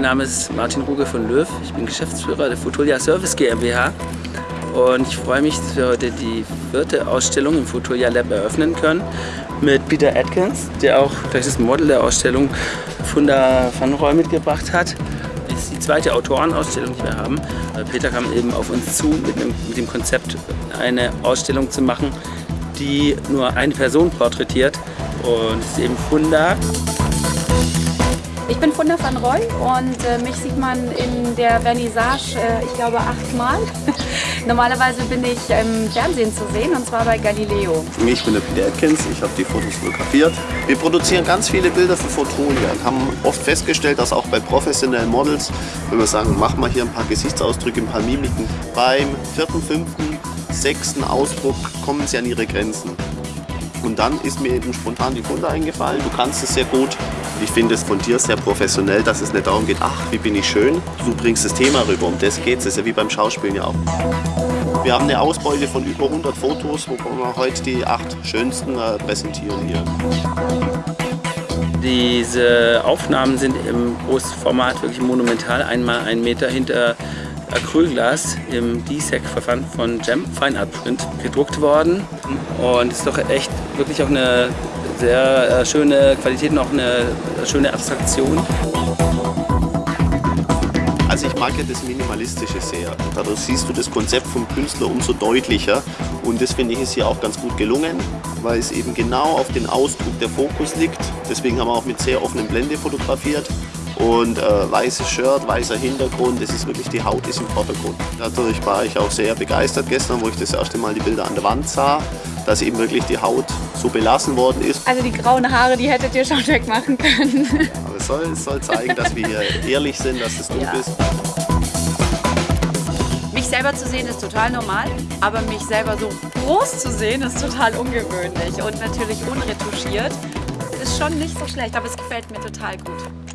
Mein Name ist Martin Ruge von Löw. Ich bin Geschäftsführer der Fotolia Service GmbH. Und ich freue mich, dass wir heute die vierte Ausstellung im Fotolia Lab eröffnen können mit Peter Atkins, der auch gleich das Model der Ausstellung Funda van Roy mitgebracht hat. Das ist die zweite Autorenausstellung, die wir haben. Peter kam eben auf uns zu mit, dem Konzept, eine Ausstellung zu machen, die nur eine Person porträtiert. Und ist eben Funda. Ich bin Funda van Roy und äh, mich sieht man in der Vernissage, äh, ich glaube, achtmal. Normalerweise bin ich im Fernsehen zu sehen und zwar bei Galileo. Ich bin der Peter Atkins, ich habe die Fotos fotografiert. Wir produzieren ganz viele Bilder für Fotolia und haben oft festgestellt, dass auch bei professionellen Models, wenn wir sagen, mach mal hier ein paar Gesichtsausdrücke, ein paar Mimiken, beim vierten, fünften, sechsten Ausdruck kommen sie an ihre Grenzen. Und dann ist mir eben spontan die Funde eingefallen. Du kannst es sehr gut. Ich finde es von dir sehr professionell, dass es nicht darum geht, ach, wie bin ich schön. Du bringst das Thema rüber, um das geht es. Das ist ja wie beim Schauspielen ja auch. Wir haben eine Ausbeute von über 100 Fotos, wo wir heute die acht schönsten äh, präsentieren hier. Diese Aufnahmen sind im Großformat wirklich monumental, einmal einen Meter hinter Acrylglas im DSEC-Verfahren von Gem Fine Art Print gedruckt worden. Und es ist doch echt wirklich auch eine sehr äh, schöne Qualität und auch eine schöne Abstraktion. Also ich mag ja das Minimalistische sehr. Dadurch siehst du das Konzept vom Künstler umso deutlicher. Und das finde ich ist hier auch ganz gut gelungen, weil es eben genau auf den Ausdruck der Fokus liegt. Deswegen haben wir auch mit sehr offenen Blende fotografiert und äh, weißes Shirt, weißer Hintergrund, das ist wirklich, die Haut ist im Vordergrund. Dadurch war ich auch sehr begeistert gestern, wo ich das erste Mal die Bilder an der Wand sah, dass eben wirklich die Haut so belassen worden ist. Also die grauen Haare, die hättet ihr schon wegmachen können. Aber es soll, es soll zeigen, dass wir hier ehrlich sind, dass es dunkel ja. ist. Mich selber zu sehen ist total normal, aber mich selber so groß zu sehen ist total ungewöhnlich und natürlich unretuschiert. Ist schon nicht so schlecht, aber es gefällt mir total gut.